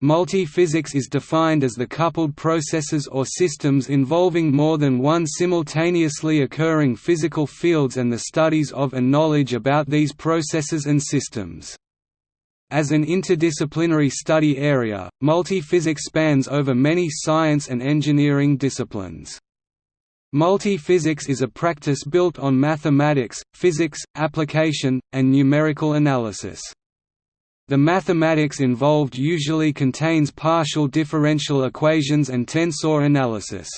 Multi-physics is defined as the coupled processes or systems involving more than one simultaneously occurring physical fields and the studies of and knowledge about these processes and systems. As an interdisciplinary study area, multi-physics spans over many science and engineering disciplines. Multi-physics is a practice built on mathematics, physics, application, and numerical analysis. The mathematics involved usually contains partial differential equations and tensor analysis.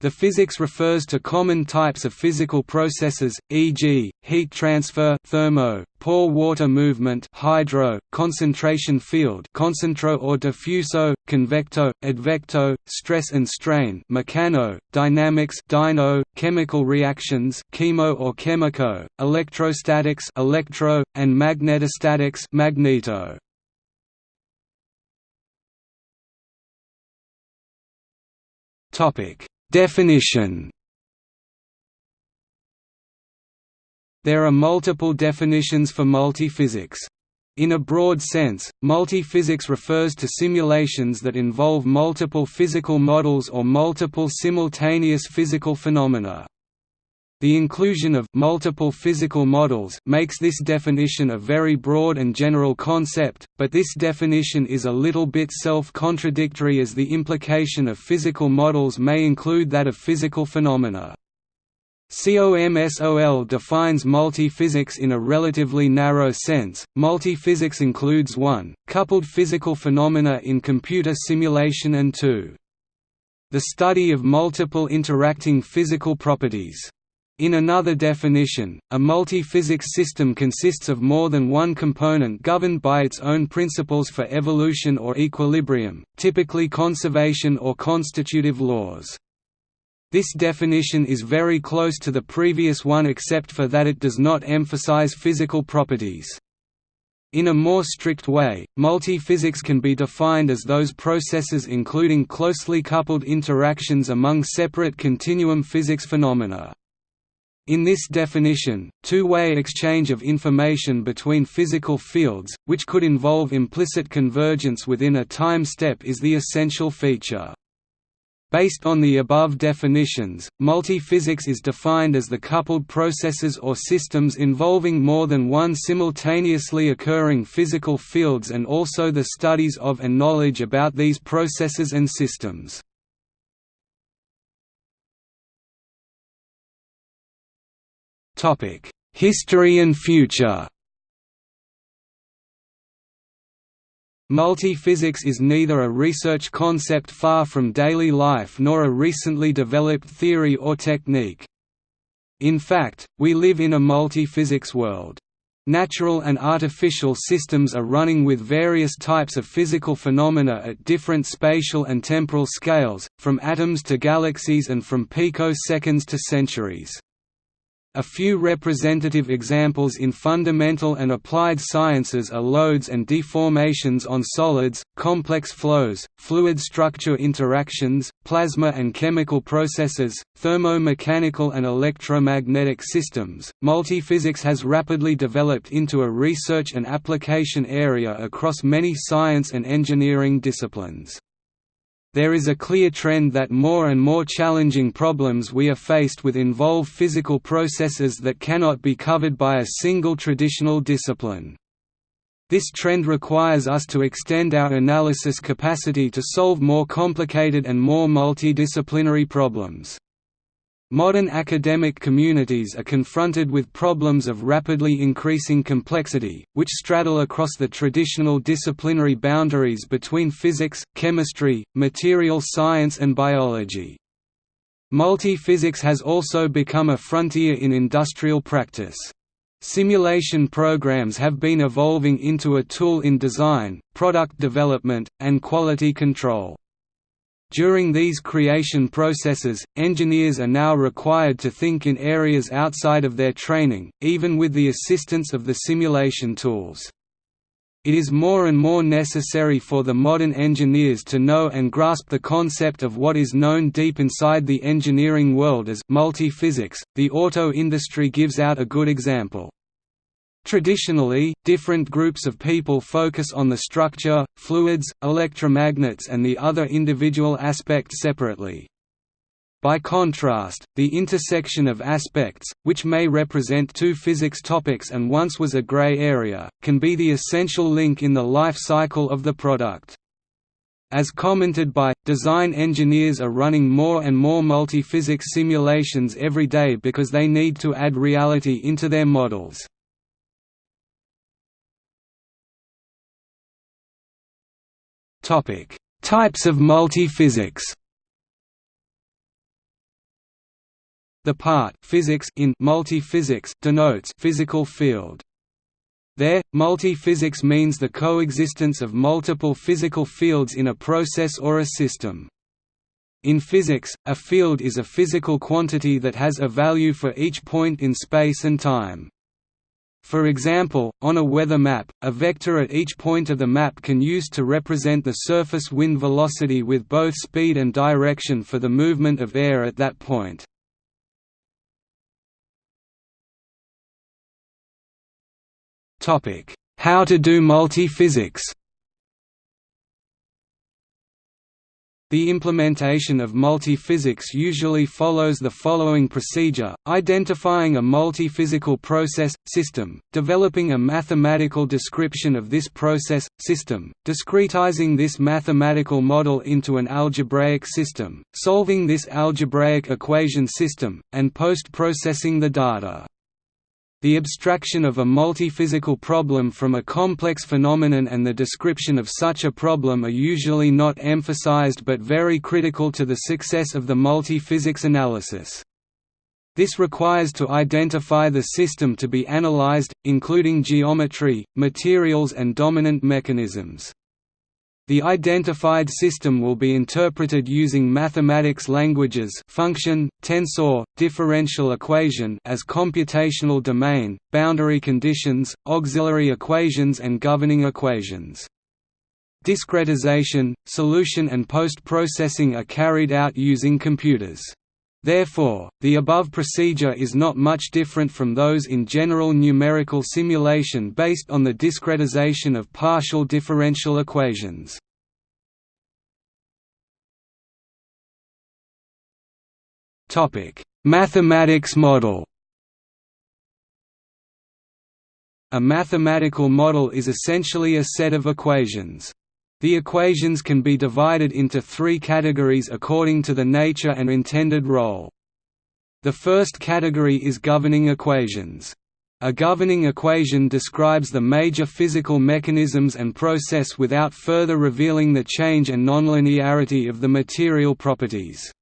The physics refers to common types of physical processes, e.g., heat transfer thermo, pore water movement hydro, concentration field concentro or diffuso, convecto, advecto, stress and strain mechano, dynamics dyno, chemical reactions chemo or chemico, electrostatics electro, and magnetostatics magneto. Definition There are multiple definitions for multiphysics. In a broad sense, multiphysics refers to simulations that involve multiple physical models or multiple simultaneous physical phenomena. The inclusion of multiple physical models makes this definition a very broad and general concept, but this definition is a little bit self-contradictory as the implication of physical models may include that of physical phenomena. COMSOL defines multiphysics in a relatively narrow sense. Multiphysics includes 1. coupled physical phenomena in computer simulation and 2. the study of multiple interacting physical properties. In another definition, a multi-physics system consists of more than one component governed by its own principles for evolution or equilibrium, typically conservation or constitutive laws. This definition is very close to the previous one except for that it does not emphasize physical properties. In a more strict way, multi-physics can be defined as those processes including closely coupled interactions among separate continuum physics phenomena. In this definition, two-way exchange of information between physical fields, which could involve implicit convergence within a time step is the essential feature. Based on the above definitions, multiphysics is defined as the coupled processes or systems involving more than one simultaneously occurring physical fields and also the studies of and knowledge about these processes and systems. History and future. Multiphysics is neither a research concept far from daily life nor a recently developed theory or technique. In fact, we live in a multiphysics world. Natural and artificial systems are running with various types of physical phenomena at different spatial and temporal scales, from atoms to galaxies and from picoseconds to centuries. A few representative examples in fundamental and applied sciences are loads and deformations on solids, complex flows, fluid structure interactions, plasma and chemical processes, thermo-mechanical and electromagnetic systems. Multiphysics has rapidly developed into a research and application area across many science and engineering disciplines there is a clear trend that more and more challenging problems we are faced with involve physical processes that cannot be covered by a single traditional discipline. This trend requires us to extend our analysis capacity to solve more complicated and more multidisciplinary problems. Modern academic communities are confronted with problems of rapidly increasing complexity, which straddle across the traditional disciplinary boundaries between physics, chemistry, material science and biology. Multi-physics has also become a frontier in industrial practice. Simulation programs have been evolving into a tool in design, product development, and quality control. During these creation processes, engineers are now required to think in areas outside of their training, even with the assistance of the simulation tools. It is more and more necessary for the modern engineers to know and grasp the concept of what is known deep inside the engineering world as multi-physics. The auto industry gives out a good example. Traditionally, different groups of people focus on the structure, fluids, electromagnets and the other individual aspects separately. By contrast, the intersection of aspects, which may represent two physics topics and once was a gray area, can be the essential link in the life cycle of the product. As commented by, design engineers are running more and more multi-physics simulations every day because they need to add reality into their models. Topic: Types of multi-physics. The part physics in multi-physics denotes physical field. There, multi-physics means the coexistence of multiple physical fields in a process or a system. In physics, a field is a physical quantity that has a value for each point in space and time. For example, on a weather map, a vector at each point of the map can use to represent the surface wind velocity with both speed and direction for the movement of air at that point. How to do multi-physics The implementation of multi-physics usually follows the following procedure, identifying a multi-physical process, system, developing a mathematical description of this process, system, discretizing this mathematical model into an algebraic system, solving this algebraic equation system, and post-processing the data. The abstraction of a multiphysical problem from a complex phenomenon and the description of such a problem are usually not emphasized but very critical to the success of the multiphysics analysis. This requires to identify the system to be analyzed, including geometry, materials and dominant mechanisms. The identified system will be interpreted using mathematics languages function, tensor, differential equation as computational domain, boundary conditions, auxiliary equations and governing equations. Discretization, solution and post-processing are carried out using computers. Therefore, the above procedure is not much different from those in general numerical simulation based on the discretization of partial differential equations. Mathematics model A mathematical model is essentially a set of equations. The equations can be divided into three categories according to the nature and intended role. The first category is governing equations. A governing equation describes the major physical mechanisms and process without further revealing the change and nonlinearity of the material properties.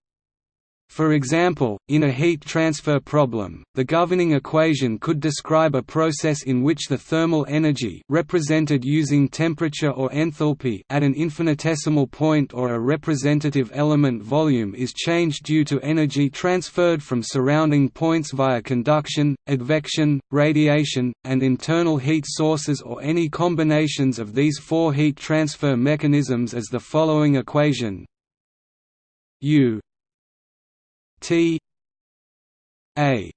For example, in a heat transfer problem, the governing equation could describe a process in which the thermal energy represented using temperature or enthalpy at an infinitesimal point or a representative element volume is changed due to energy transferred from surrounding points via conduction, advection, radiation, and internal heat sources or any combinations of these four heat transfer mechanisms as the following equation U T A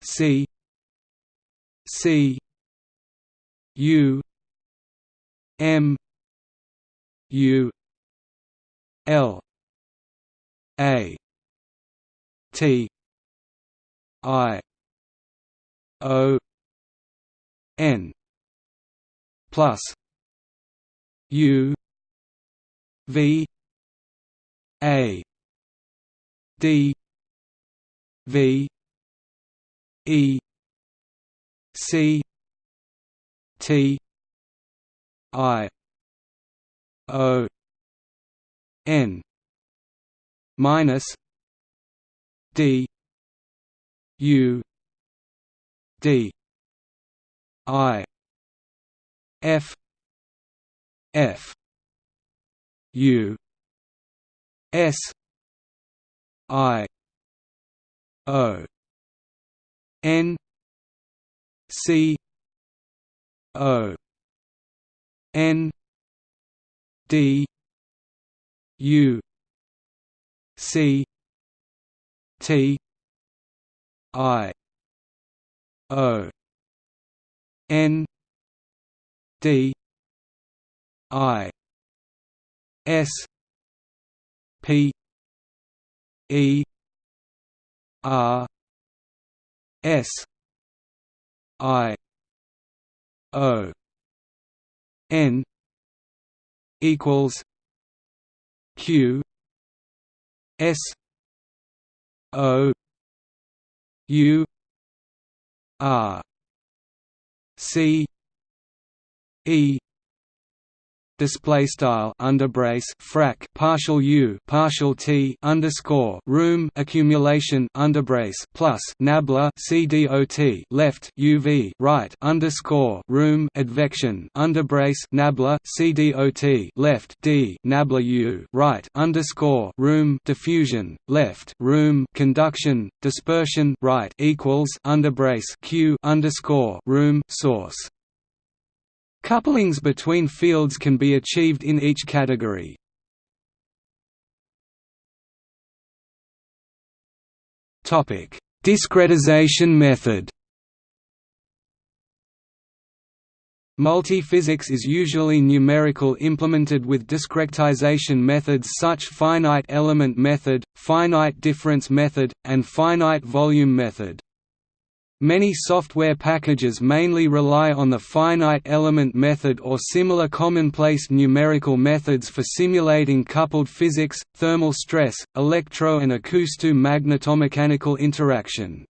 C C U M U L A T I O N plus U V A D V E C T I O N minus D U D I F F U S I O N C O N D U C T I O N D I S P E R S I O N equals Q S O U R C E display style underbrace frac partial u partial t underscore room accumulation underbrace plus nabla cdot left uv right underscore room advection underbrace nabla cdot left d nabla u right underscore room diffusion left room conduction dispersion right equals underbrace q underscore room source Couplings between fields can be achieved in each category. Topic: Discretization method. Multiphysics is usually numerical implemented with discretization methods such finite element method, finite difference method, and finite volume method. Many software packages mainly rely on the finite element method or similar commonplace numerical methods for simulating coupled physics, thermal stress, electro and acousto-magnetomechanical interaction.